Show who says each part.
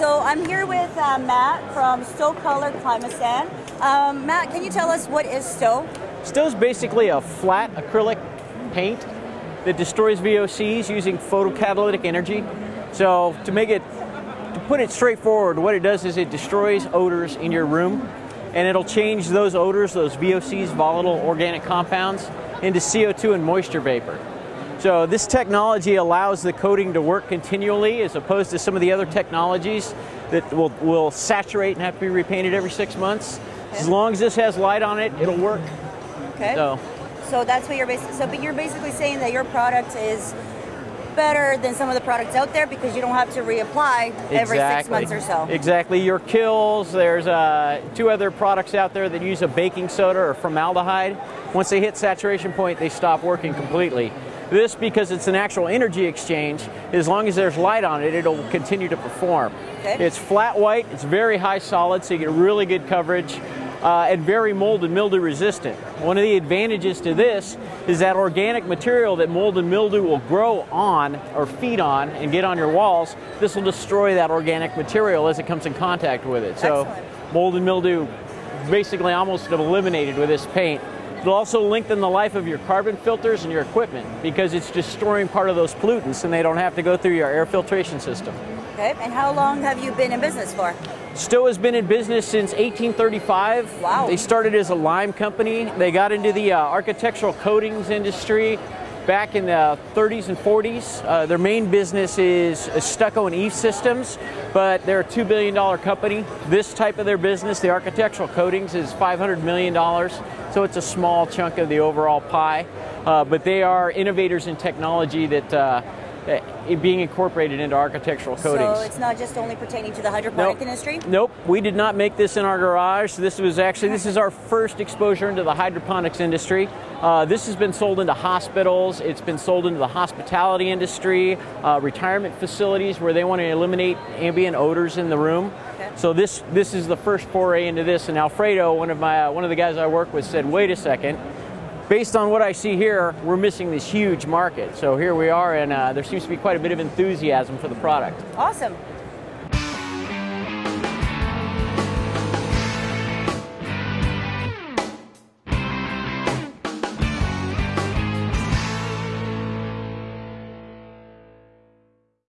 Speaker 1: I'm here with uh, Matt from StoColor Climasan. Um, Matt, can you tell us what is Sto?
Speaker 2: Stow is basically a flat acrylic paint that destroys VOCs using photocatalytic energy. So to make it, to put it straightforward, what it does is it destroys odors in your room and it'll change those odors, those VOCs, volatile organic compounds, into CO2 and moisture vapor. So this technology allows the coating to work continually as opposed to some of the other technologies that will, will saturate and have to be repainted every six months. Okay. As long as this has light on it, it'll work.
Speaker 1: Okay. So, so that's what you're basically, so but you're basically saying that your product is better than some of the products out there because you don't have to reapply every exactly. six months or so.
Speaker 2: Exactly. Your kills, there's uh, two other products out there that use a baking soda or formaldehyde. Once they hit saturation point, they stop working completely. This, because it's an actual energy exchange, as long as there's light on it, it'll continue to perform. Okay. It's flat white, it's very high solid, so you get really good coverage. Uh, and very mold and mildew resistant. One of the advantages to this is that organic material that mold and mildew will grow on or feed on and get on your walls, this will destroy that organic material as it comes in contact with it. So
Speaker 1: Excellent.
Speaker 2: mold and mildew basically almost eliminated with this paint. It'll also lengthen the life of your carbon filters and your equipment because it's destroying part of those pollutants and they don't have to go through your air filtration system.
Speaker 1: Okay, and how long have you been in business for?
Speaker 2: Sto has been in business since 1835.
Speaker 1: Wow.
Speaker 2: They started as a lime company. They got into the uh, architectural coatings industry back in the 30s and 40s. Uh, their main business is stucco and EIFS systems, but they're a $2 billion company. This type of their business, the architectural coatings, is $500 million, so it's a small chunk of the overall pie. Uh, but they are innovators in technology that uh, being incorporated into architectural coatings.
Speaker 1: So it's not just only pertaining to the hydroponic
Speaker 2: nope.
Speaker 1: industry?
Speaker 2: Nope, we did not make this in our garage. This was actually, this is our first exposure into the hydroponics industry. Uh, this has been sold into hospitals, it's been sold into the hospitality industry, uh, retirement facilities where they want to eliminate ambient odors in the room. Okay. So this this is the first foray into this. And Alfredo, one of my uh, one of the guys I work with, said, "Wait a second, based on what I see here, we're missing this huge market. So here we are, and uh, there seems to be quite a bit of enthusiasm for the product.
Speaker 1: Awesome.